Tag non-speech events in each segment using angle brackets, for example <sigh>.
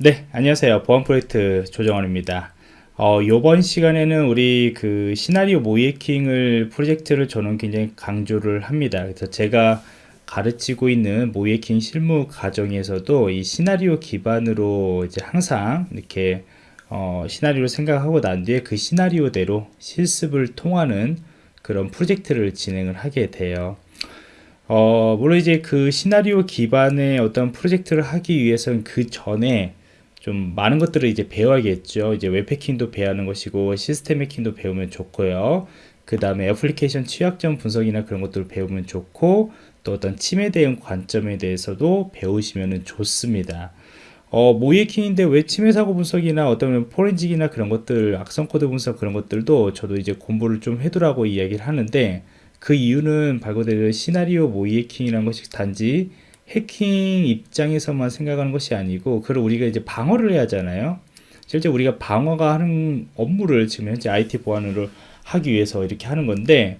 네, 안녕하세요. 보안 프로젝트 조정원입니다. 어, 이번 시간에는 우리 그 시나리오 모이에킹을 프로젝트를 저는 굉장히 강조를 합니다. 그래서 제가 가르치고 있는 모이에킹 실무 과정에서도 이 시나리오 기반으로 이제 항상 이렇게 어, 시나리오를 생각하고 난 뒤에 그 시나리오대로 실습을 통하는 그런 프로젝트를 진행을 하게 돼요. 어, 물론 이제 그 시나리오 기반의 어떤 프로젝트를 하기 위해서는 그 전에 좀 많은 것들을 이제 배워야겠죠. 이제 웹해킹도 배우는 것이고 시스템 해킹도 배우면 좋고요. 그 다음에 애플리케이션 취약점 분석이나 그런 것들을 배우면 좋고 또 어떤 침해 대응 관점에 대해서도 배우시면 좋습니다. 어, 모의해킹인데 왜 침해 사고 분석이나 어떤 forensic이나 그런 것들, 악성 코드 분석 그런 것들도 저도 이제 공부를 좀 해두라고 이야기를 하는데 그 이유는 말 그대로 시나리오 모의해킹이라는 것이 단지 해킹 입장에서만 생각하는 것이 아니고 그걸 우리가 이제 방어를 해야 하잖아요 실제 우리가 방어가 하는 업무를 지금 현재 IT 보안으로 하기 위해서 이렇게 하는 건데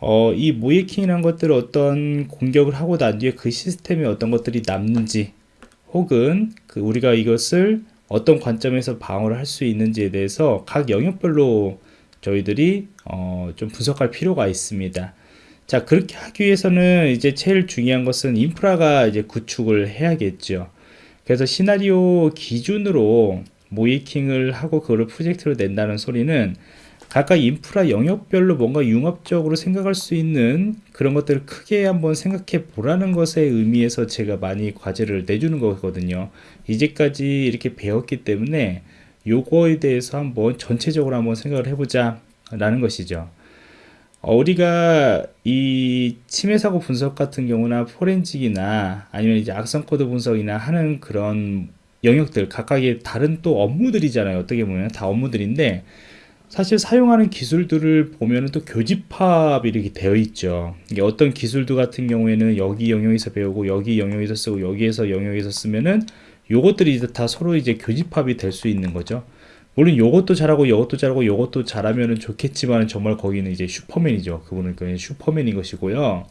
어, 이 모이킹이라는 것들을 어떤 공격을 하고 난 뒤에 그 시스템에 어떤 것들이 남는지 혹은 그 우리가 이것을 어떤 관점에서 방어를 할 수 있는지에 대해서 각 영역별로 저희들이 어, 좀 분석할 필요가 있습니다. 자 그렇게 하기 위해서는 이제 제일 중요한 것은 인프라가 이제 구축을 해야겠죠. 그래서 시나리오 기준으로 모이킹을 하고 그거를 프로젝트로 낸다는 소리는 각각 인프라 영역별로 뭔가 융합적으로 생각할 수 있는 그런 것들을 크게 한번 생각해 보라는 것에 의미에서 제가 많이 과제를 내주는 거거든요. 이제까지 이렇게 배웠기 때문에 요거에 대해서 한번 전체적으로 한번 생각을 해보자 라는 것이죠. 어, 우리가 이 침해 사고 분석 같은 경우나 forensic이나 아니면 이제 악성 코드 분석이나 하는 그런 영역들 각각의 다른 또 업무들이잖아요. 어떻게 보면 다 업무들인데 사실 사용하는 기술들을 보면 또 교집합이 이렇게 되어 있죠. 이게 어떤 기술들 같은 경우에는 여기 영역에서 배우고 여기 영역에서 쓰고 여기에서 영역에서 쓰면은 요것들이 이제 다 서로 이제 교집합이 될 수 있는 거죠. 물론 요것도 잘하고 요것도 잘하고 요것도 잘하면 좋겠지만 정말 거기는 이제 슈퍼맨이죠. 그분은 그냥 슈퍼맨인 것이고요.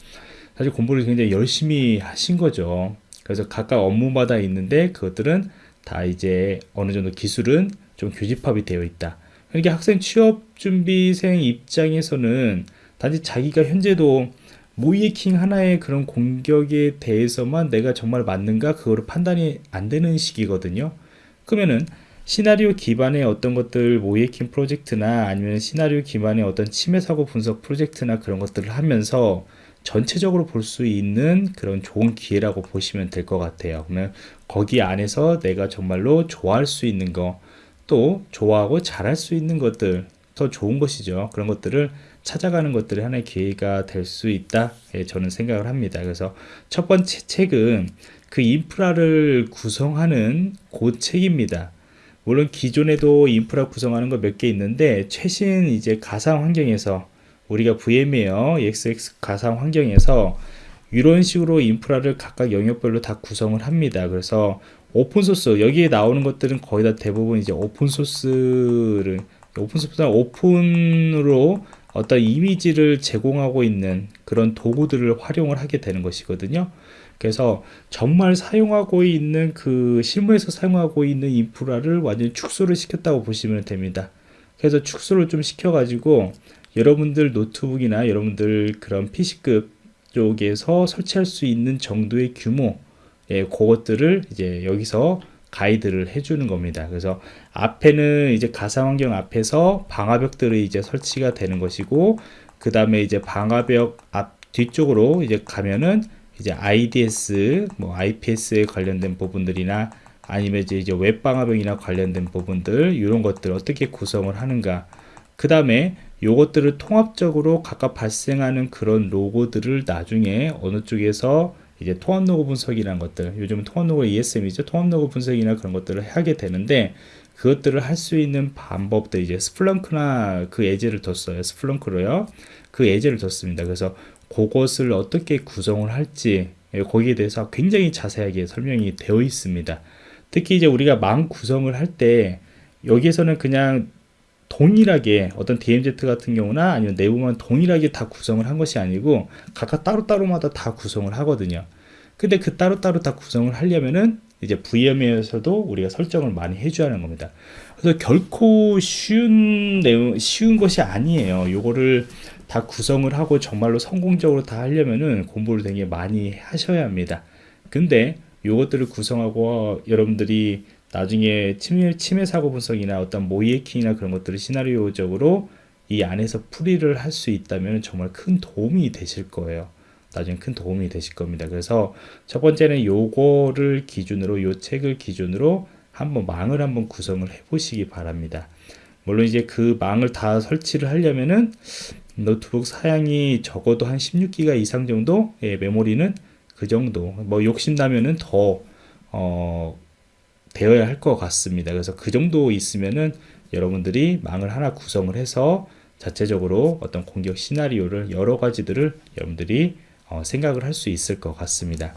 사실 공부를 굉장히 열심히 하신 거죠. 그래서 각각 업무마다 있는데 그것들은 다 이제 어느 정도 기술은 좀 교집합이 되어 있다. 그러니까 학생 취업 준비생 입장에서는 단지 자기가 현재도 모이킹 하나의 그런 공격에 대해서만 내가 정말 맞는가 그거를 판단이 안 되는 시기거든요. 그러면은 시나리오 기반의 어떤 것들 모이킹 프로젝트나 아니면 시나리오 기반의 어떤 침해 사고 분석 프로젝트나 그런 것들을 하면서 전체적으로 볼 수 있는 그런 좋은 기회라고 보시면 될 것 같아요. 그러면 거기 안에서 내가 정말로 좋아할 수 있는 거, 또 좋아하고 잘할 수 있는 것들, 더 좋은 것이죠. 그런 것들을 찾아가는 것들이 하나의 기회가 될 수 있다. 예, 저는 생각을 합니다. 그래서 첫 번째 책은 그 인프라를 구성하는 그 책입니다. 물론 기존에도 인프라 구성하는 거 몇 개 있는데 최신 이제 가상 환경에서 우리가 VMware ESX 가상 환경에서 이런 식으로 인프라를 각각 영역별로 다 구성을 합니다. 그래서 오픈소스 여기에 나오는 것들은 거의 다 대부분 이제 오픈소스를 오픈소스나 오픈으로 어떤 이미지를 제공하고 있는 그런 도구들을 활용을 하게 되는 것이거든요. 그래서 정말 사용하고 있는 그 실무에서 사용하고 있는 인프라를 완전히 축소를 시켰다고 보시면 됩니다. 그래서 축소를 좀 시켜 가지고 여러분들 노트북이나 여러분들 그런 PC급 쪽에서 설치할 수 있는 정도의 규모 예, 그것들을 이제 여기서 가이드를 해주는 겁니다. 그래서 앞에는 이제 가상 환경 앞에서 방화벽들이 이제 설치가 되는 것이고 그 다음에 이제 방화벽 앞 뒤쪽으로 이제 가면은 이제 IDS, 뭐 IPS에 관련된 부분들이나 아니면 이제, 이제 웹방화벽이나 관련된 부분들 이런 것들 어떻게 구성을 하는가. 그 다음에 요것들을 통합적으로 각각 발생하는 그런 로고들을 나중에 어느 쪽에서 이제 통합 로고 분석이라는 것들 요즘은 통합 로고 ESM이죠. 통합 로고 분석이나 그런 것들을 하게 되는데 그것들을 할 수 있는 방법들 이제 스플렁크나 그 예제를 뒀어요 스플렁크로요 그 예제를 뒀습니다 그래서 그것을 어떻게 구성을 할지 예, 거기에 대해서 굉장히 자세하게 설명이 되어 있습니다. 특히 이제 우리가 망 구성을 할 때 여기에서는 그냥 동일하게 어떤 DMZ 같은 경우나 아니면 내부만 동일하게 다 구성을 한 것이 아니고 각각 따로따로마다 다 구성을 하거든요. 근데 그 따로따로 다 구성을 하려면은 이제 VM에서도 우리가 설정을 많이 해줘야 하는 겁니다. 그래서 결코 쉬운 내용, 쉬운 것이 아니에요. 요거를 다 구성을 하고 정말로 성공적으로 다 하려면은 공부를 되게 많이 하셔야 합니다. 근데 요것들을 구성하고 여러분들이 나중에 침해, 침해 사고 분석이나 어떤 모의 해킹이나 그런 것들을 시나리오적으로 이 안에서 풀이를 할 수 있다면 정말 큰 도움이 되실 거예요. 나중에 큰 도움이 되실 겁니다. 그래서 첫 번째는 요거를 기준으로 요 책을 기준으로 한번 망을 한번 구성을 해 보시기 바랍니다. 물론 이제 그 망을 다 설치를 하려면은 노트북 사양이 적어도 한 16기가 이상 정도 예, 메모리는 그 정도 뭐 욕심나면은 더 어, 되어야 할 것 같습니다. 그래서 그 정도 있으면은 여러분들이 망을 하나 구성을 해서 자체적으로 어떤 공격 시나리오를 여러 가지들을 여러분들이 어, 생각을 할 수 있을 것 같습니다.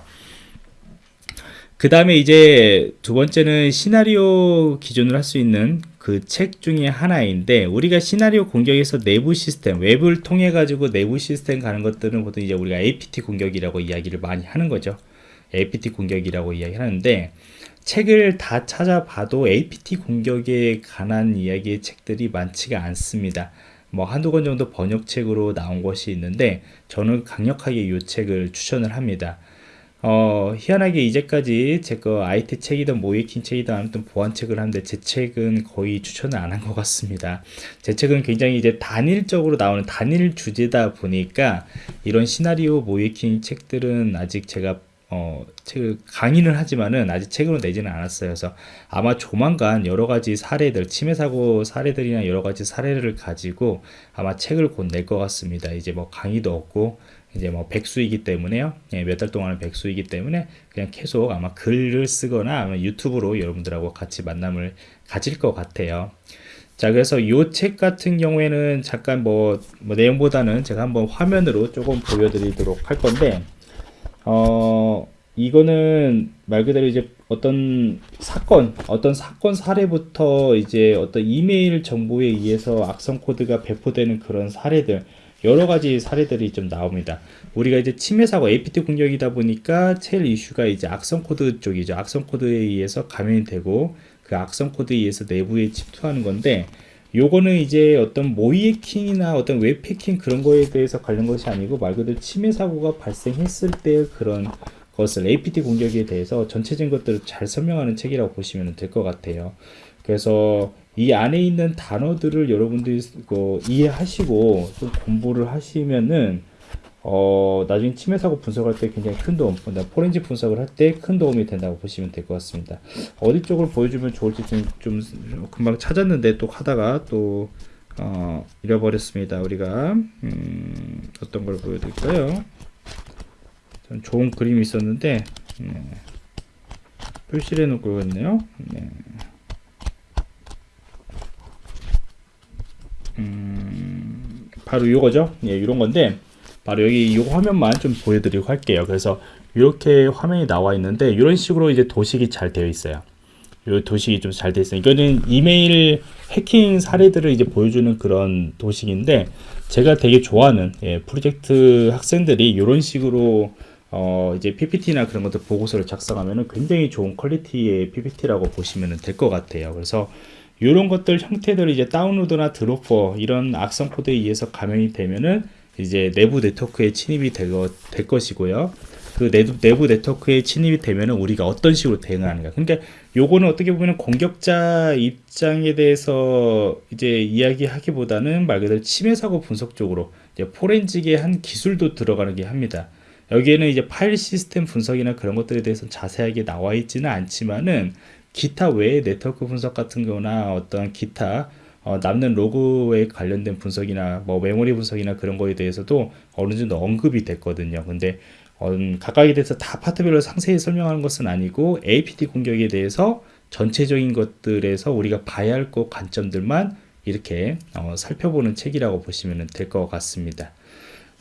그 다음에 이제 두 번째는 시나리오 기준으로 할 수 있는 그 책 중에 하나인데 우리가 시나리오 공격에서 내부 시스템 웹을 통해 가지고 내부 시스템 가는 것들은 보통 이제 우리가 APT 공격이라고 이야기를 많이 하는 거죠. APT 공격이라고 이야기하는데 책을 다 찾아봐도 APT 공격에 관한 이야기의 책들이 많지가 않습니다. 뭐 한두 권 정도 번역책으로 나온 것이 있는데 저는 강력하게 이 책을 추천을 합니다. 어, 희한하게 이제까지 제 거 IT 책이든 모이킹 책이든 아무튼 보안 책을 하는데 제 책은 거의 추천을 안 한 것 같습니다. 제 책은 굉장히 이제 단일적으로 나오는 단일 주제다 보니까 이런 시나리오 모이킹 책들은 아직 제가 어, 책을 강의는 하지만은 아직 책으로 내지는 않았어요. 그래서 아마 조만간 여러 가지 사례들, 침해 사고 사례들이나 여러 가지 사례를 가지고 아마 책을 곧 낼 것 같습니다. 이제 뭐 강의도 없고 이제 뭐 백수이기 때문에요. 예, 몇달 동안은 백수이기 때문에 그냥 계속 아마 글을 쓰거나 아마 유튜브로 여러분들하고 같이 만남을 가질 것 같아요. 자, 그래서 이 책 같은 경우에는 잠깐 뭐, 뭐 내용보다는 제가 한번 화면으로 조금 보여드리도록 할 건데, 어, 이거는 말 그대로 이제 어떤 사건, 어떤 사건 사례부터 이제 어떤 이메일 정보에 의해서 악성 코드가 배포되는 그런 사례들, 여러 가지 사례들이 좀 나옵니다. 우리가 이제 침해 사고 APT 공격이다 보니까 제일 이슈가 이제 악성 코드 쪽이죠. 악성 코드에 의해서 감염이 되고 그 악성 코드에 의해서 내부에 침투하는 건데 요거는 이제 어떤 모의 해킹이나 어떤 웹 해킹 그런 거에 대해서 관련 것이 아니고 말 그대로 침해 사고가 발생했을 때 그런 것을 APT 공격에 대해서 전체적인 것들을 잘 설명하는 책이라고 보시면 될 것 같아요. 그래서 이 안에 있는 단어들을 여러분들이 그 이해하시고 좀 공부를 하시면은 어, 나중에 침해 사고 분석할 때 굉장히 큰 도움, 포렌식 분석을 할 때 큰 도움이 된다고 보시면 될 것 같습니다. 어디 쪽을 보여주면 좋을지 좀, 좀 금방 찾았는데 또 하다가 또 어, 잃어버렸습니다. 우리가 음, 어떤 걸 보여드릴까요? 좀 좋은 그림이 있었는데 네. 표시를 해놓고 있네요. 네. 음, 바로 이거죠. 예, 이런 건데 바로 여기 이 화면만 좀 보여드리고 할게요. 그래서 이렇게 화면이 나와 있는데 이런 식으로 이제 도식이 잘 되어 있어요. 이 도식이 좀 잘 되어 있어요. 이거는 이메일 해킹 사례들을 이제 보여주는 그런 도식인데 제가 되게 좋아하는 예, 프로젝트 학생들이 이런 식으로 어, 이제 PPT나 그런 것들 보고서를 작성하면 굉장히 좋은 퀄리티의 PPT라고 보시면 될 것 같아요. 그래서 이런 것들 형태들을 이제 다운로드나 드로퍼 이런 악성 코드에 의해서 감염이 되면은 이제 내부 네트워크에 침입이 될, 것, 될 것이고요. 그 내부, 네트워크에 침입이 되면은 우리가 어떤 식으로 대응하는가. 그러니까 요거는 어떻게 보면 공격자 입장에 대해서 이제 이야기하기보다는 말 그대로 침해 사고 분석 쪽으로 포렌직의 한 기술도 들어가는 게 합니다. 여기에는 이제 파일 시스템 분석이나 그런 것들에 대해서 자세하게 나와 있지는 않지만은 기타 외의 네트워크 분석 같은 거나 어떤 기타 어, 남는 로그에 관련된 분석이나 뭐 메모리 분석이나 그런 거에 대해서도 어느 정도 언급이 됐거든요. 근데 어, 각각에 대해서 다 파트별로 상세히 설명하는 것은 아니고 APT 공격에 대해서 전체적인 것들에서 우리가 봐야 할 것 관점들만 이렇게 어, 살펴보는 책이라고 보시면 될 것 같습니다.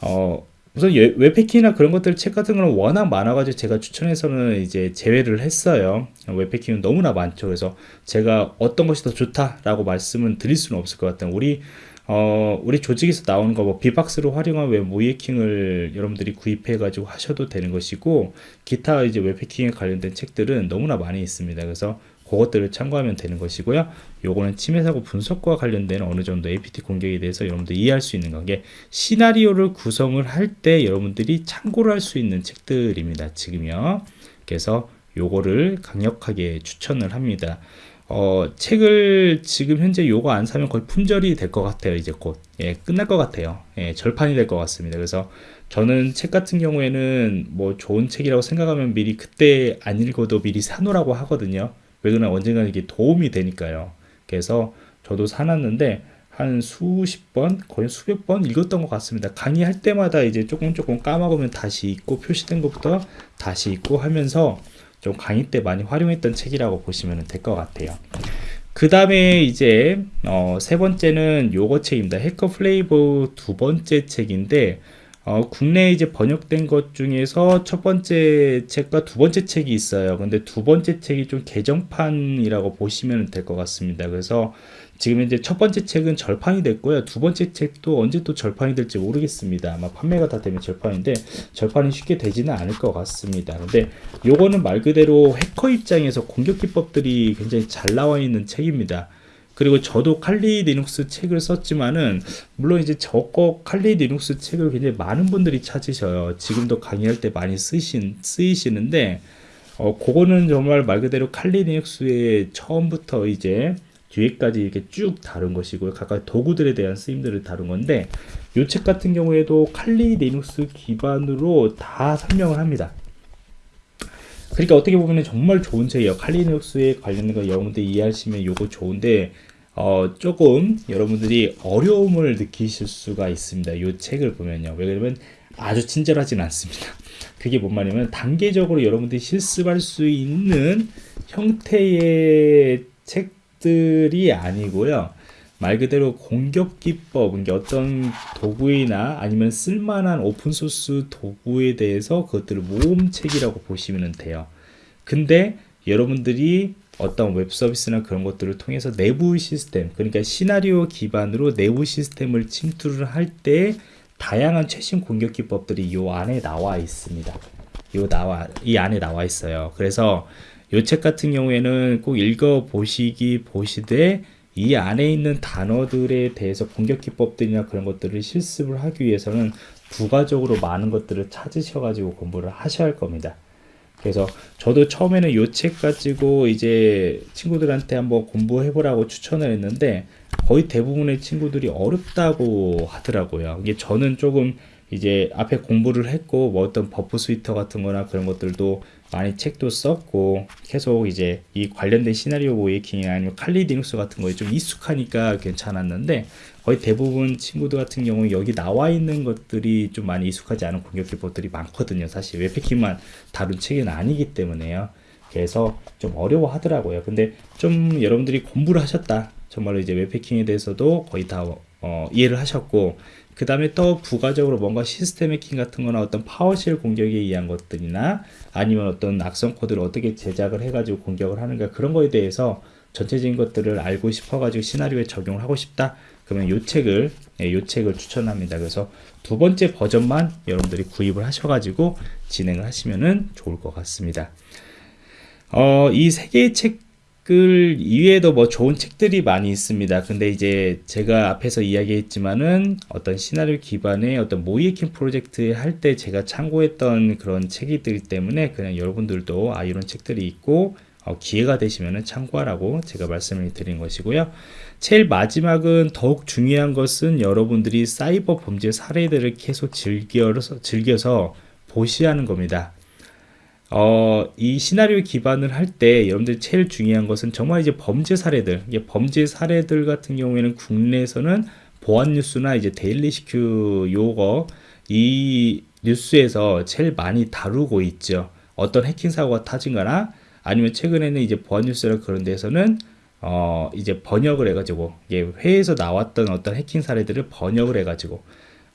어, 우선 웹해킹이나 그런 것들 책 같은 거는 워낙 많아가지고 제가 추천해서는 이제 제외를 했어요. 웹해킹은 너무나 많죠. 그래서 제가 어떤 것이 더 좋다라고 말씀은 드릴 수는 없을 것 같아요. 우리 어, 우리 조직에서 나오는 거 뭐 bee-box로 활용한 웹 모의해킹을 여러분들이 구입해 가지고 하셔도 되는 것이고 기타 이제 웹 해킹에 관련된 책들은 너무나 많이 있습니다. 그래서 그것들을 참고하면 되는 것이고요. 요거는 침해 사고 분석과 관련된 어느 정도 APT 공격에 대해서 여러분들 이해할 수 있는 관계 시나리오를 구성을 할 때 여러분들이 참고를 할 수 있는 책들입니다. 지금요. 그래서 요거를 강력하게 추천을 합니다. 어, 책을 지금 현재 요거 안 사면 거의 품절이 될 것 같아요. 이제 곧. 예, 끝날 것 같아요. 예, 절판이 될 것 같습니다. 그래서 저는 책 같은 경우에는 뭐 좋은 책이라고 생각하면 미리 그때 안 읽어도 미리 사놓으라고 하거든요. 왜냐면 언젠가 이게 도움이 되니까요. 그래서 저도 사놨는데 한 수십 번, 거의 수백 번 읽었던 것 같습니다. 강의할 때마다 이제 조금 조금 까먹으면 다시 읽고 표시된 것부터 다시 읽고 하면서 좀 강의 때 많이 활용했던 책이라고 보시면 될 것 같아요. 그 다음에 이제 어, 세 번째는 요거 책입니다. 해커 플레이보 두 번째 책인데 어, 국내에 이제 번역된 것 중에서 첫 번째 책과 두 번째 책이 있어요. 근데 두 번째 책이 좀 개정판이라고 보시면 될 것 같습니다. 그래서 지금 이제 첫 번째 책은 절판이 됐고요. 두 번째 책도 언제 또 절판이 될지 모르겠습니다. 아마 판매가 다 되면 절판인데 절판이 쉽게 되지는 않을 것 같습니다. 근데 요거는 말 그대로 해커 입장에서 공격 기법들이 굉장히 잘 나와 있는 책입니다. 그리고 저도 칼리 리눅스 책을 썼지만은 물론 이제 저거 칼리 리눅스 책을 굉장히 많은 분들이 찾으셔요. 지금도 강의할 때 많이 쓰신 쓰이시는데 어 그거는 정말 말 그대로 칼리 리눅스의 처음부터 이제 뒤에까지 이렇게 쭉 다룬 것이고요. 각각 도구들에 대한 쓰임들을 다룬 건데 이 책 같은 경우에도 칼리 리눅스 기반으로 다 설명을 합니다. 그러니까 어떻게 보면 정말 좋은 책이에요. 칼리 리눅스에 관련된 거 여러분들 이해하시면 이거 좋은데 어, 조금 여러분들이 어려움을 느끼실 수가 있습니다. 이 책을 보면요. 왜냐면 아주 친절하진 않습니다. <laughs> 그게 뭔 말이냐면 단계적으로 여러분들이 실습할 수 있는 형태의 책들이 아니고요. 말 그대로 공격 기법, 그러니까 어떤 도구이나 아니면 쓸만한 오픈소스 도구에 대해서 그것들을 모음책이라고 보시면 돼요. 근데 여러분들이 어떤 웹 서비스나 그런 것들을 통해서 내부 시스템, 그러니까 시나리오 기반으로 내부 시스템을 침투를 할 때 다양한 최신 공격 기법들이 이 안에 나와 있습니다. 요 나와 이 안에 나와 있어요. 그래서 요 책 같은 경우에는 꼭 읽어 보시기 보시되 이 안에 있는 단어들에 대해서 공격 기법들이나 그런 것들을 실습을 하기 위해서는 부가적으로 많은 것들을 찾으셔 가지고 공부를 하셔야 할 겁니다. 그래서 저도 처음에는 이 책 가지고 이제 친구들한테 한번 공부해 보라고 추천을 했는데 거의 대부분의 친구들이 어렵다고 하더라고요. 이게 저는 조금 이제 앞에 공부를 했고 뭐 어떤 Burp Suite 같은 거나 그런 것들도 많이 책도 썼고 계속 이제 이 관련된 시나리오 모의해킹이 아니면 칼리 리눅스 같은 거에 좀 익숙하니까 괜찮았는데 거의 대부분 친구들 같은 경우는 여기 나와 있는 것들이 좀 많이 익숙하지 않은 공격 기법들이 많거든요. 사실 웹해킹만 다룬 책은 아니기 때문에요. 그래서 좀 어려워 하더라고요. 근데 좀 여러분들이 공부를 하셨다. 정말로 이제 웹패킹에 대해서도 거의 다 어, 이해를 하셨고 그 다음에 또 부가적으로 뭔가 시스템 해킹 같은 거나 어떤 파워쉘 공격에 의한 것들이나 아니면 어떤 악성 코드를 어떻게 제작을 해가지고 공격을 하는가 그런 거에 대해서 전체적인 것들을 알고 싶어가지고 시나리오에 적용을 하고 싶다. 그러면 요 책을 예, 요 책을 추천합니다. 그래서 두 번째 버전만 여러분들이 구입을 하셔가지고 진행을 하시면은 좋을 것 같습니다. 어, 이 세 개의 책 글 이외에도 뭐 좋은 책들이 많이 있습니다. 근데 이제 제가 앞에서 이야기했지만은 어떤 시나리오 기반의 어떤 모이에킹 프로젝트 할 때 제가 참고했던 그런 책이기 때문에 그냥 여러분들도 아 이런 책들이 있고 어, 기회가 되시면은 참고하라고 제가 말씀을 드린 것이고요. 제일 마지막은 더욱 중요한 것은 여러분들이 사이버 범죄 사례들을 계속 즐겨서, 즐겨서 보시하는 겁니다. 어, 이 시나리오 기반을 할 때 여러분들 제일 중요한 것은 정말 이제 범죄 사례들, 범죄 사례들 같은 경우에는 국내에서는 보안 뉴스나 이제 데일리 시큐 요거 이 뉴스에서 제일 많이 다루고 있죠. 어떤 해킹 사고가 터진거나 아니면 최근에는 이제 보안 뉴스나 그런 데서는 어 이제 번역을 해가지고 이게 회에서 나왔던 어떤 해킹 사례들을 번역을 해가지고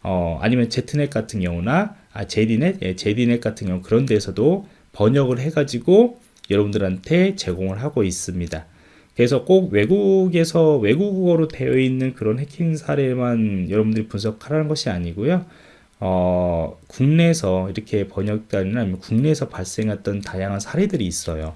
어 아니면 제트넷 같은 경우나 아 제디넷 예, 제디넷 같은 경우 그런 데서도 번역을 해가지고 여러분들한테 제공을 하고 있습니다. 그래서 꼭 외국에서 외국어로 되어 있는 그런 해킹 사례만 여러분들이 분석하라는 것이 아니고요. 어, 국내에서 이렇게 번역단이나 국내에서 발생했던 다양한 사례들이 있어요.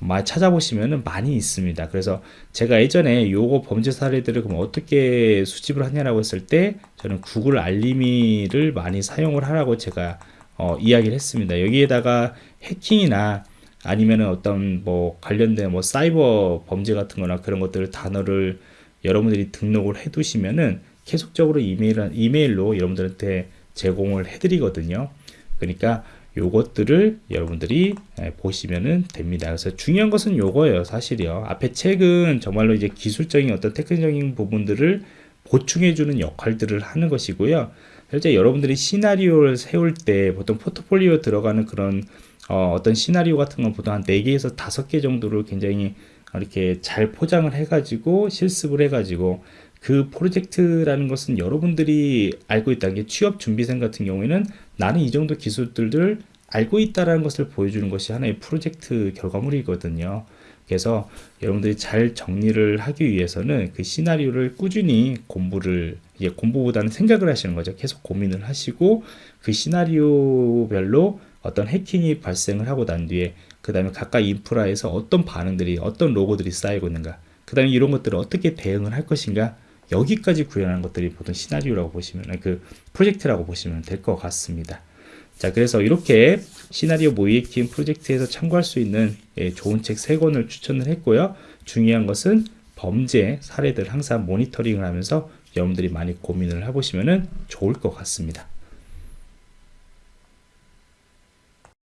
많이 찾아보시면은 많이 있습니다. 그래서 제가 예전에 요거 범죄 사례들을 그럼 어떻게 수집을 하냐라고 했을 때 저는 구글 알림이를 많이 사용을 하라고 제가 어, 이야기를 했습니다. 여기에다가 해킹이나 아니면은 어떤 뭐 관련된 뭐 사이버 범죄 같은 거나 그런 것들 단어를 여러분들이 등록을 해 두시면은 계속적으로 이메일, 이메일로 여러분들한테 제공을 해 드리거든요. 그러니까 요것들을 여러분들이 예, 보시면은 됩니다. 그래서 중요한 것은 요거예요, 사실이요. 앞에 책은 정말로 이제 기술적인 어떤 테크닉적인 부분들을 보충해주는 역할들을 하는 것이고요. 실제 여러분들이 시나리오를 세울 때 보통 포트폴리오 들어가는 그런 어, 어떤 시나리오 같은 건 보통 한 4개에서 5개 정도를 굉장히 이렇게 잘 포장을 해가지고 실습을 해가지고 그 프로젝트라는 것은 여러분들이 알고 있다는 게 취업 준비생 같은 경우에는 나는 이 정도 기술들을 알고 있다라는 것을 보여주는 것이 하나의 프로젝트 결과물이거든요. 그래서 여러분들이 잘 정리를 하기 위해서는 그 시나리오를 꾸준히 공부를 이제 공부보다는 생각을 하시는 거죠. 계속 고민을 하시고 그 시나리오별로 어떤 해킹이 발생을 하고 난 뒤에 그 다음에 각각 인프라에서 어떤 반응들이 어떤 로고들이 쌓이고 있는가 그 다음에 이런 것들을 어떻게 대응을 할 것인가 여기까지 구현하는 것들이 보통 시나리오라고 보시면 그 프로젝트라고 보시면 될 것 같습니다. 자, 그래서 이렇게 시나리오 모이킹 프로젝트에서 참고할 수 있는 예, 좋은 책세 권을 추천을 했고요. 중요한 것은 범죄 사례들 항상 모니터링을 하면서 여러분들이 많이 고민을 해보시면 좋을 것 같습니다.